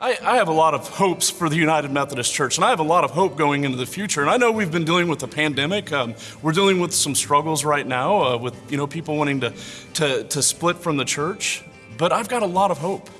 I, I, have a lot of hopes for the United Methodist Church, and I have a lot of hope going into the future. And I know we've been dealing with the pandemic. Um, we're dealing with some struggles right now uh, with you know people wanting to, to, to split from the church. But I've got a lot of hope.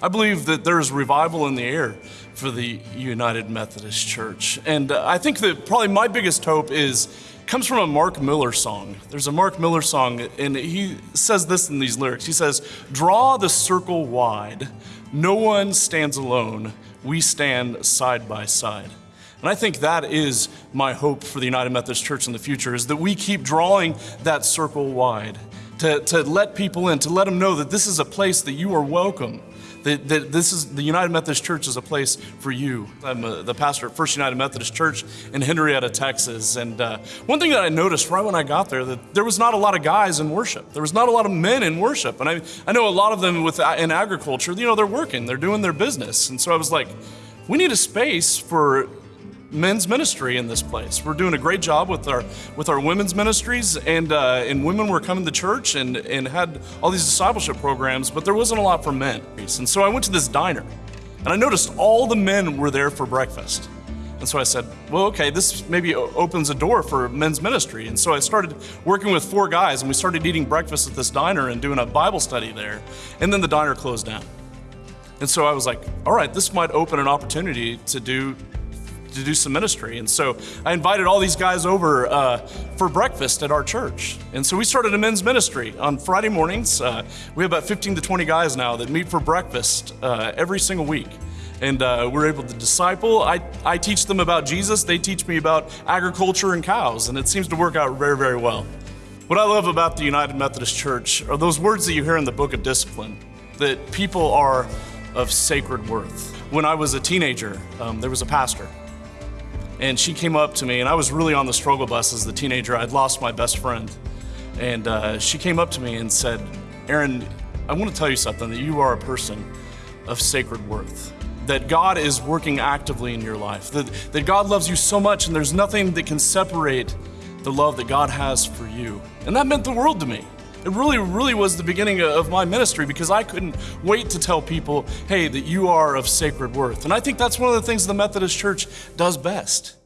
I believe that there's revival in the air for the United Methodist Church, and uh, I think that probably my biggest hope is comes from a Mark Miller song. There's a Mark Miller song, and he says this in these lyrics. He says, "Draw the circle wide." No one stands alone. We stand side by side. And I think that is my hope for the United Methodist Church in the future is that we keep drawing that circle wide to, to let people in, to let them know that this is a place that you are welcome, that, that this is the United Methodist Church is a place for you. I'm a, the pastor at First United Methodist Church in Henrietta, Texas. And uh, one thing that I noticed right when I got there, that there was not a lot of guys in worship. There was not a lot of men in worship. And I, I know a lot of them with, uh, in agriculture, you know, they're working, they're doing their business. And so I was like, we need a space for men's ministry in this place. We're doing a great job with our with our women's ministries, and uh, and women were coming to church and and had all these discipleship programs, but there wasn't a lot for men. And so I went to this diner, and I noticed all the men were there for breakfast. And so I said, well, okay, this maybe opens a door for men's ministry. And so I started working with four guys, and we started eating breakfast at this diner and doing a Bible study there. And then the diner closed down. And so I was like, all right, this might open an opportunity to do to do some ministry. And so I invited all these guys over uh, for breakfast at our church. And so we started a men's ministry on Friday mornings. Uh, we have about 15 to 20 guys now that meet for breakfast uh, every single week. And uh, we're able to disciple. I, I teach them about Jesus, they teach me about agriculture and cows, and it seems to work out very, very well. What I love about the United Methodist Church are those words that you hear in the book of discipline that people are of sacred worth. When I was a teenager, um, there was a pastor and she came up to me, and I was really on the struggle bus as a teenager. I'd lost my best friend. And uh, she came up to me and said, Aaron, I want to tell you something that you are a person of sacred worth. That God is working actively in your life. That, that God loves you so much, and there's nothing that can separate the love that God has for you. And that meant the world to me. It really, really was the beginning of my ministry because I couldn't wait to tell people, hey, that you are of sacred worth. And I think that's one of the things the Methodist Church does best.